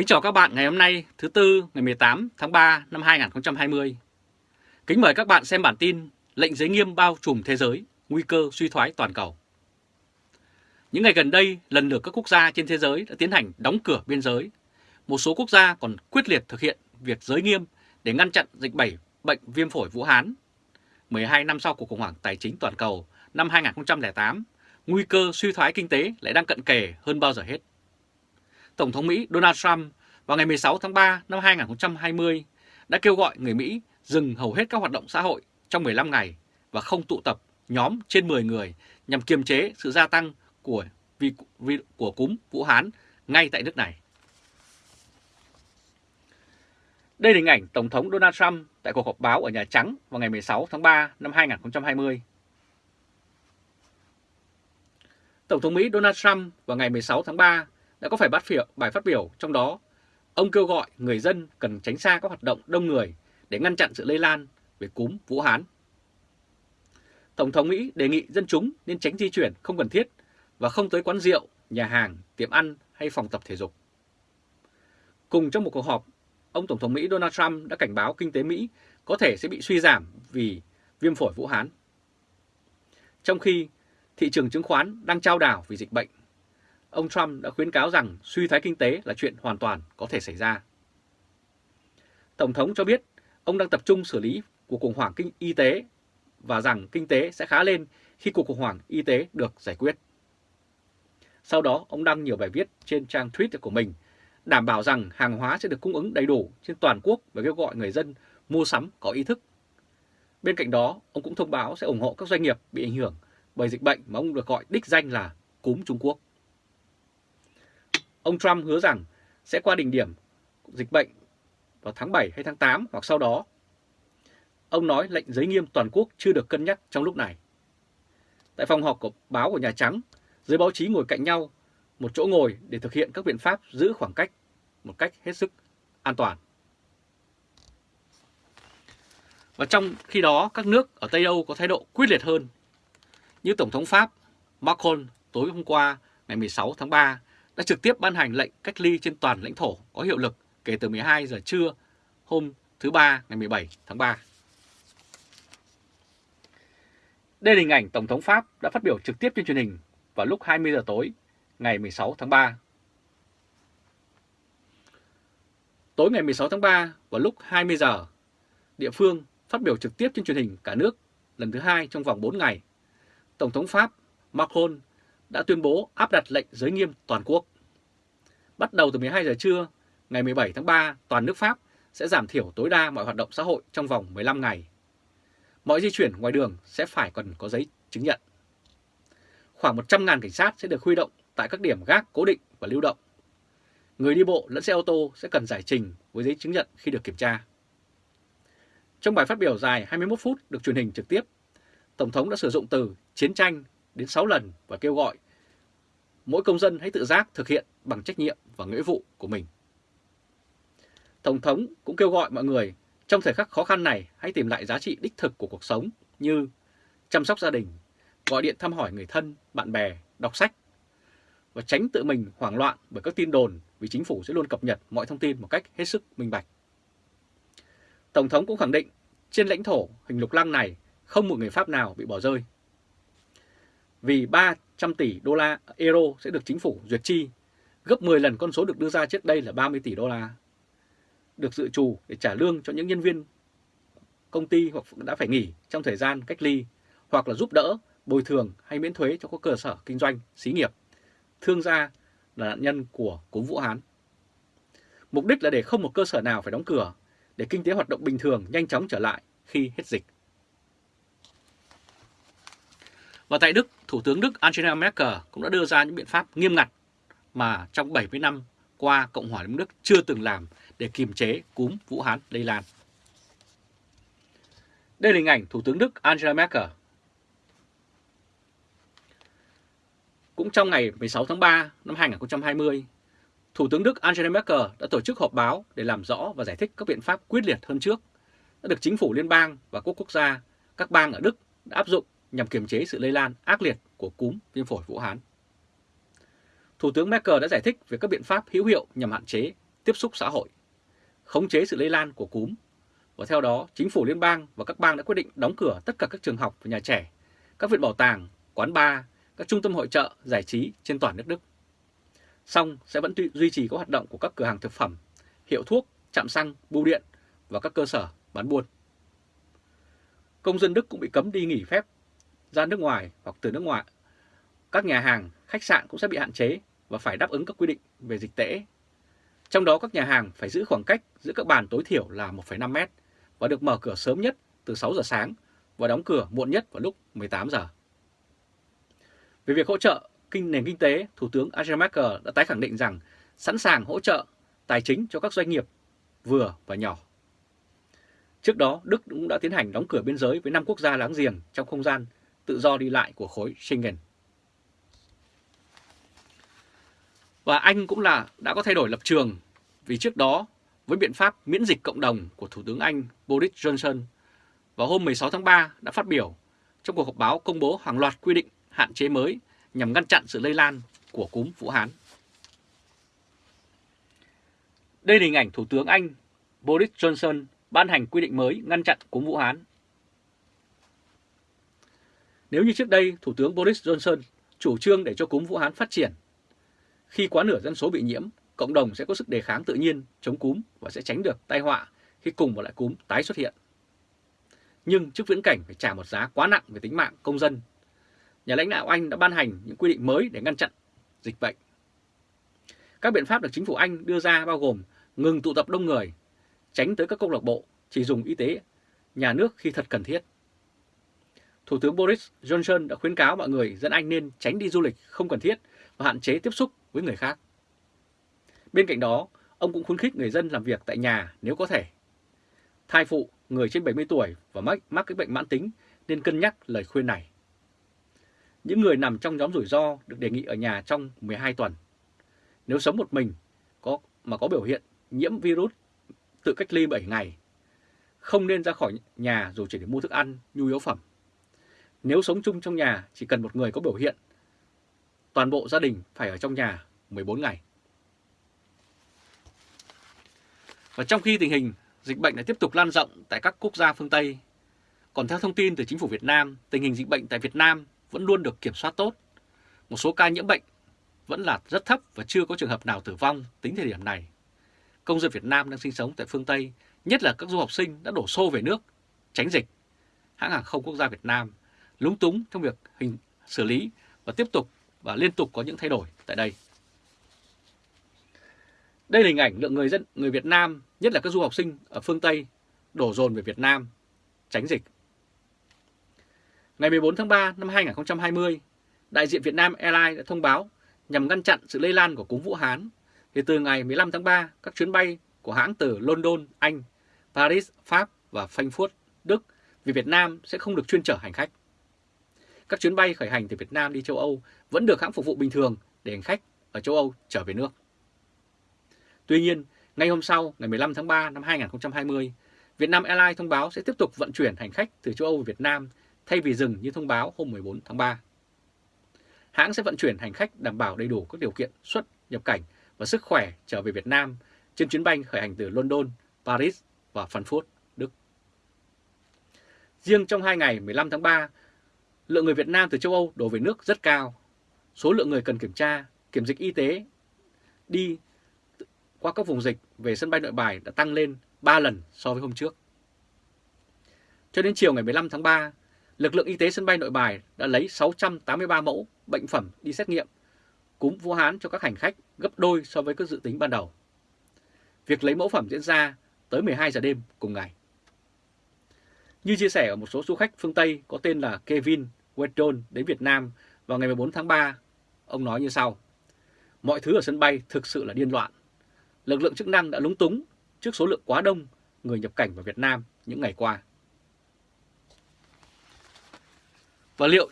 Kính chào các bạn ngày hôm nay thứ Tư ngày 18 tháng 3 năm 2020. Kính mời các bạn xem bản tin lệnh giới nghiêm bao trùm thế giới, nguy cơ suy thoái toàn cầu. Những ngày gần đây, lần lượt các quốc gia trên thế giới đã tiến hành đóng cửa biên giới. Một số quốc gia còn quyết liệt thực hiện việc giới nghiêm để ngăn chặn dịch bệnh bệnh viêm phổi Vũ Hán. 12 năm sau cuộc khủng hoảng tài chính toàn cầu năm 2008, nguy cơ suy thoái kinh tế lại đang cận kề hơn bao giờ hết. Tổng thống Mỹ Donald Trump vào ngày 16 tháng 3 năm 2020 đã kêu gọi người Mỹ dừng hầu hết các hoạt động xã hội trong 15 ngày và không tụ tập nhóm trên 10 người nhằm kiềm chế sự gia tăng của vi, vi, của cúm Vũ Hán ngay tại nước này. Đây là hình ảnh Tổng thống Donald Trump tại cuộc họp báo ở Nhà Trắng vào ngày 16 tháng 3 năm 2020. Tổng thống Mỹ Donald Trump vào ngày 16 tháng 3 đã có phải bắt phiệu bài phát biểu trong đó ông kêu gọi người dân cần tránh xa các hoạt động đông người để ngăn chặn sự lây lan về cúm Vũ Hán. Tổng thống Mỹ đề nghị dân chúng nên tránh di chuyển không cần thiết và không tới quán rượu, nhà hàng, tiệm ăn hay phòng tập thể dục. Cùng trong một cuộc họp, ông Tổng thống Mỹ Donald Trump đã cảnh báo kinh tế Mỹ có thể sẽ bị suy giảm vì viêm phổi Vũ Hán. Trong khi thị trường chứng khoán đang trao đảo vì dịch bệnh, ông Trump đã khuyến cáo rằng suy thoái kinh tế là chuyện hoàn toàn có thể xảy ra. Tổng thống cho biết ông đang tập trung xử lý cuộc khủng hoảng kinh y tế và rằng kinh tế sẽ khá lên khi cuộc khủng hoảng y tế được giải quyết. Sau đó, ông đăng nhiều bài viết trên trang Twitter của mình đảm bảo rằng hàng hóa sẽ được cung ứng đầy đủ trên toàn quốc và kêu gọi người dân mua sắm có ý thức. Bên cạnh đó, ông cũng thông báo sẽ ủng hộ các doanh nghiệp bị ảnh hưởng bởi dịch bệnh mà ông được gọi đích danh là cúm Trung Quốc. Ông Trump hứa rằng sẽ qua đỉnh điểm dịch bệnh vào tháng 7 hay tháng 8 hoặc sau đó. Ông nói lệnh giới nghiêm toàn quốc chưa được cân nhắc trong lúc này. Tại phòng họp của báo của Nhà Trắng, giới báo chí ngồi cạnh nhau, một chỗ ngồi để thực hiện các biện pháp giữ khoảng cách một cách hết sức an toàn. Và trong khi đó, các nước ở Tây Âu có thái độ quyết liệt hơn. Như Tổng thống Pháp Macron tối hôm qua ngày 16 tháng 3 đã trực tiếp ban hành lệnh cách ly trên toàn lãnh thổ có hiệu lực kể từ 12 giờ trưa hôm thứ Ba ngày 17 tháng 3. Đây là hình ảnh Tổng thống Pháp đã phát biểu trực tiếp trên truyền hình vào lúc 20 giờ tối ngày 16 tháng 3. Tối ngày 16 tháng 3 vào lúc 20 giờ, địa phương phát biểu trực tiếp trên truyền hình cả nước lần thứ hai trong vòng 4 ngày. Tổng thống Pháp Macron đã tuyên bố áp đặt lệnh giới nghiêm toàn quốc. Bắt đầu từ 12 giờ trưa, ngày 17 tháng 3, toàn nước Pháp sẽ giảm thiểu tối đa mọi hoạt động xã hội trong vòng 15 ngày. Mọi di chuyển ngoài đường sẽ phải cần có giấy chứng nhận. Khoảng 100.000 cảnh sát sẽ được huy động tại các điểm gác cố định và lưu động. Người đi bộ lẫn xe ô tô sẽ cần giải trình với giấy chứng nhận khi được kiểm tra. Trong bài phát biểu dài 21 phút được truyền hình trực tiếp, Tổng thống đã sử dụng từ chiến tranh đến 6 lần và kêu gọi mỗi công dân hãy tự giác thực hiện bằng trách nhiệm và nghĩa vụ của mình. Tổng thống cũng kêu gọi mọi người trong thời khắc khó khăn này hãy tìm lại giá trị đích thực của cuộc sống như chăm sóc gia đình, gọi điện thăm hỏi người thân, bạn bè, đọc sách và tránh tự mình hoảng loạn bởi các tin đồn vì chính phủ sẽ luôn cập nhật mọi thông tin một cách hết sức minh bạch. Tổng thống cũng khẳng định trên lãnh thổ hình lục lăng này không một người Pháp nào bị bỏ rơi. Vì 300 tỷ đô la euro sẽ được chính phủ duyệt chi, gấp 10 lần con số được đưa ra trước đây là 30 tỷ đô la. Được dự trù để trả lương cho những nhân viên công ty hoặc đã phải nghỉ trong thời gian cách ly, hoặc là giúp đỡ, bồi thường hay miễn thuế cho các cơ sở kinh doanh, xí nghiệp, thương gia là nạn nhân của cúm Vũ Hán. Mục đích là để không một cơ sở nào phải đóng cửa, để kinh tế hoạt động bình thường nhanh chóng trở lại khi hết dịch. Và tại Đức, Thủ tướng Đức Angela Merkel cũng đã đưa ra những biện pháp nghiêm ngặt mà trong 70 năm qua Cộng hòa Liên Đức chưa từng làm để kiềm chế cúm Vũ Hán lây lan. Đây là hình ảnh Thủ tướng Đức Angela Merkel. Cũng trong ngày 16 tháng 3 năm 2020, Thủ tướng Đức Angela Merkel đã tổ chức họp báo để làm rõ và giải thích các biện pháp quyết liệt hơn trước đã được chính phủ liên bang và quốc quốc gia, các bang ở Đức đã áp dụng nhằm kiềm chế sự lây lan ác liệt của cúm viêm phổi Vũ Hán. Thủ tướng Merkel đã giải thích về các biện pháp hữu hiệu nhằm hạn chế tiếp xúc xã hội, khống chế sự lây lan của cúm. Và theo đó, chính phủ liên bang và các bang đã quyết định đóng cửa tất cả các trường học và nhà trẻ, các viện bảo tàng, quán bar, các trung tâm hội trợ, giải trí trên toàn nước Đức. Song sẽ vẫn duy trì các hoạt động của các cửa hàng thực phẩm, hiệu thuốc, trạm xăng, bưu điện và các cơ sở bán buôn. Công dân Đức cũng bị cấm đi nghỉ phép ra nước ngoài hoặc từ nước ngoài. Các nhà hàng, khách sạn cũng sẽ bị hạn chế và phải đáp ứng các quy định về dịch tễ. Trong đó các nhà hàng phải giữ khoảng cách giữa các bàn tối thiểu là 1,5 mét và được mở cửa sớm nhất từ 6 giờ sáng và đóng cửa muộn nhất vào lúc 18 giờ. Về việc hỗ trợ kinh nền kinh tế, Thủ tướng Angela Merkel đã tái khẳng định rằng sẵn sàng hỗ trợ tài chính cho các doanh nghiệp vừa và nhỏ. Trước đó, Đức cũng đã tiến hành đóng cửa biên giới với 5 quốc gia láng giềng trong không gian tự do đi lại của khối Schengen. Và Anh cũng là, đã có thay đổi lập trường vì trước đó với biện pháp miễn dịch cộng đồng của Thủ tướng Anh Boris Johnson vào hôm 16 tháng 3 đã phát biểu trong cuộc họp báo công bố hàng loạt quy định hạn chế mới nhằm ngăn chặn sự lây lan của cúm Vũ Hán. Đây là hình ảnh Thủ tướng Anh Boris Johnson ban hành quy định mới ngăn chặn cúm Vũ Hán. Nếu như trước đây Thủ tướng Boris Johnson chủ trương để cho cúm Vũ Hán phát triển, khi quá nửa dân số bị nhiễm, cộng đồng sẽ có sức đề kháng tự nhiên chống cúm và sẽ tránh được tai họa khi cùng một loại cúm tái xuất hiện. Nhưng trước viễn cảnh phải trả một giá quá nặng về tính mạng công dân, nhà lãnh đạo Anh đã ban hành những quy định mới để ngăn chặn dịch bệnh. Các biện pháp được chính phủ Anh đưa ra bao gồm ngừng tụ tập đông người, tránh tới các câu lạc bộ, chỉ dùng y tế nhà nước khi thật cần thiết. Thủ tướng Boris Johnson đã khuyến cáo mọi người dân Anh nên tránh đi du lịch không cần thiết và hạn chế tiếp xúc với người khác. Bên cạnh đó, ông cũng khuyến khích người dân làm việc tại nhà nếu có thể. Thai phụ, người trên 70 tuổi và mắc, mắc cái bệnh mãn tính nên cân nhắc lời khuyên này. Những người nằm trong nhóm rủi ro được đề nghị ở nhà trong 12 tuần. Nếu sống một mình có mà có biểu hiện nhiễm virus tự cách ly 7 ngày. Không nên ra khỏi nhà dù chỉ để mua thức ăn, nhu yếu phẩm. Nếu sống chung trong nhà chỉ cần một người có biểu hiện, toàn bộ gia đình phải ở trong nhà 14 ngày. Và trong khi tình hình dịch bệnh lại tiếp tục lan rộng tại các quốc gia phương Tây, còn theo thông tin từ chính phủ Việt Nam, tình hình dịch bệnh tại Việt Nam vẫn luôn được kiểm soát tốt. Một số ca nhiễm bệnh vẫn là rất thấp và chưa có trường hợp nào tử vong tính thời điểm này. Công dân Việt Nam đang sinh sống tại phương Tây, nhất là các du học sinh đã đổ xô về nước, tránh dịch. Hãng hàng không quốc gia Việt Nam lúng túng trong việc hình xử lý và tiếp tục và liên tục có những thay đổi tại đây. Đây là hình ảnh lượng người dân người Việt Nam, nhất là các du học sinh ở phương Tây, đổ dồn về Việt Nam, tránh dịch. Ngày 14 tháng 3 năm 2020, đại diện Việt Nam Airlines đã thông báo nhằm ngăn chặn sự lây lan của cúm Vũ Hán. Thì từ ngày 15 tháng 3, các chuyến bay của hãng từ London, Anh, Paris, Pháp và Frankfurt, Đức vì Việt Nam sẽ không được chuyên chở hành khách. Các chuyến bay khởi hành từ Việt Nam đi châu Âu vẫn được hãng phục vụ bình thường để hành khách ở châu Âu trở về nước. Tuy nhiên, ngay hôm sau, ngày 15 tháng 3 năm 2020, Việt Nam Airlines thông báo sẽ tiếp tục vận chuyển hành khách từ châu Âu về Việt Nam thay vì dừng như thông báo hôm 14 tháng 3. Hãng sẽ vận chuyển hành khách đảm bảo đầy đủ các điều kiện xuất nhập cảnh và sức khỏe trở về Việt Nam trên chuyến bay khởi hành từ London, Paris và Frankfurt, Đức. Riêng trong hai ngày 15 tháng 3, lượng người Việt Nam từ châu Âu đổ về nước rất cao. Số lượng người cần kiểm tra, kiểm dịch y tế đi qua các vùng dịch về sân bay nội bài đã tăng lên 3 lần so với hôm trước. Cho đến chiều ngày 15 tháng 3, lực lượng y tế sân bay nội bài đã lấy 683 mẫu bệnh phẩm đi xét nghiệm cúm Vũ Hán cho các hành khách gấp đôi so với các dự tính ban đầu. Việc lấy mẫu phẩm diễn ra tới 12 giờ đêm cùng ngày. Như chia sẻ ở một số du khách phương Tây có tên là Kevin Weddon đến Việt Nam vào ngày 14 tháng 3, ông nói như sau. Mọi thứ ở sân bay thực sự là điên loạn. Lực lượng chức năng đã lúng túng trước số lượng quá đông người nhập cảnh vào Việt Nam những ngày qua. Và liệu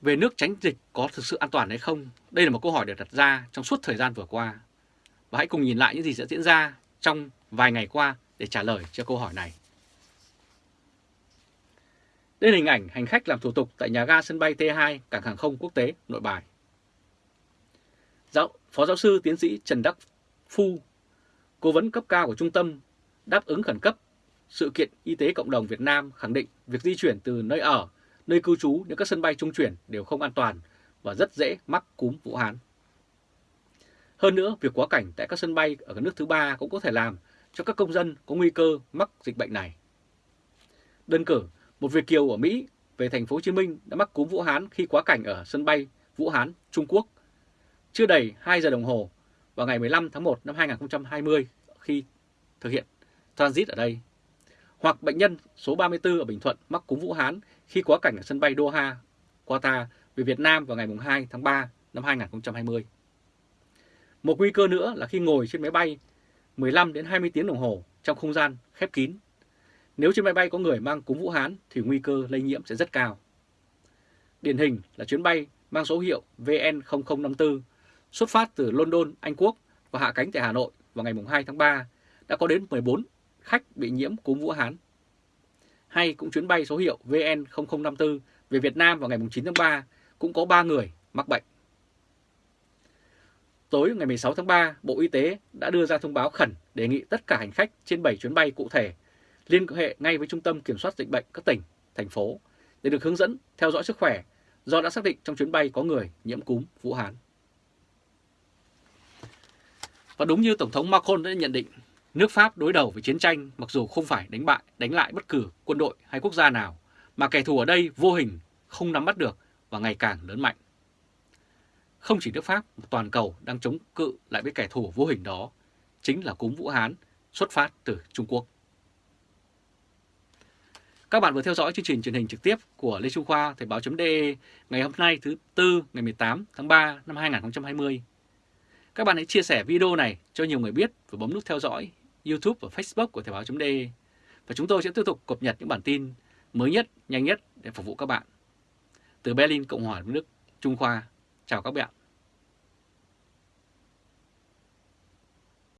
về nước tránh dịch có thực sự an toàn hay không? Đây là một câu hỏi được đặt ra trong suốt thời gian vừa qua. Và hãy cùng nhìn lại những gì sẽ diễn ra trong vài ngày qua để trả lời cho câu hỏi này. Đây là hình ảnh hành khách làm thủ tục tại nhà ga sân bay T2 cảng hàng không quốc tế Nội Bài. Giáo, Phó giáo sư tiến sĩ Trần Đắc Phu, cố vấn cấp cao của trung tâm đáp ứng khẩn cấp sự kiện y tế cộng đồng Việt Nam khẳng định việc di chuyển từ nơi ở, nơi cư trú đến các sân bay trung chuyển đều không an toàn và rất dễ mắc cúm Vũ Hán. Hơn nữa, việc quá cảnh tại các sân bay ở các nước thứ ba cũng có thể làm cho các công dân có nguy cơ mắc dịch bệnh này. Đơn cử, một Việt kiều ở Mỹ về thành phố Hồ Chí Minh đã mắc cúm Vũ Hán khi quá cảnh ở sân bay Vũ Hán, Trung Quốc. Chưa đầy 2 giờ đồng hồ vào ngày 15 tháng 1 năm 2020 khi thực hiện transit ở đây. Hoặc bệnh nhân số 34 ở Bình Thuận mắc cúm Vũ Hán khi quá cảnh ở sân bay Doha, Qatar về Việt Nam vào ngày 2 tháng 3 năm 2020. Một nguy cơ nữa là khi ngồi trên máy bay 15 đến 20 tiếng đồng hồ trong không gian khép kín. Nếu trên máy bay có người mang cúm Vũ Hán thì nguy cơ lây nhiễm sẽ rất cao. Điển hình là chuyến bay mang số hiệu VN0054 xuất phát từ London, Anh Quốc và hạ cánh tại Hà Nội vào ngày 2 tháng 3 đã có đến 14 khách bị nhiễm cúm Vũ Hán. Hay cũng chuyến bay số hiệu VN0054 về Việt Nam vào ngày 9 tháng 3 cũng có 3 người mắc bệnh. Tối ngày 16 tháng 3, Bộ Y tế đã đưa ra thông báo khẩn đề nghị tất cả hành khách trên 7 chuyến bay cụ thể liên hệ ngay với Trung tâm Kiểm soát Dịch bệnh các tỉnh, thành phố để được hướng dẫn theo dõi sức khỏe do đã xác định trong chuyến bay có người nhiễm cúm Vũ Hán. Và đúng như Tổng thống Macron đã nhận định, nước Pháp đối đầu với chiến tranh mặc dù không phải đánh bại, đánh lại bất cứ quân đội hay quốc gia nào, mà kẻ thù ở đây vô hình không nắm bắt được và ngày càng lớn mạnh. Không chỉ nước Pháp, toàn cầu đang chống cự lại với kẻ thù vô hình đó, chính là cúm Vũ Hán xuất phát từ Trung Quốc. Các bạn vừa theo dõi chương trình truyền hình trực tiếp của Lê Trung Khoa Thời báo.de ngày hôm nay thứ Tư ngày 18 tháng 3 năm 2020. Các bạn hãy chia sẻ video này cho nhiều người biết và bấm nút theo dõi YouTube và Facebook của Thời báo.de và chúng tôi sẽ tiếp tục cập nhật những bản tin mới nhất, nhanh nhất để phục vụ các bạn. Từ Berlin, Cộng hòa nước Trung Khoa, chào các bạn.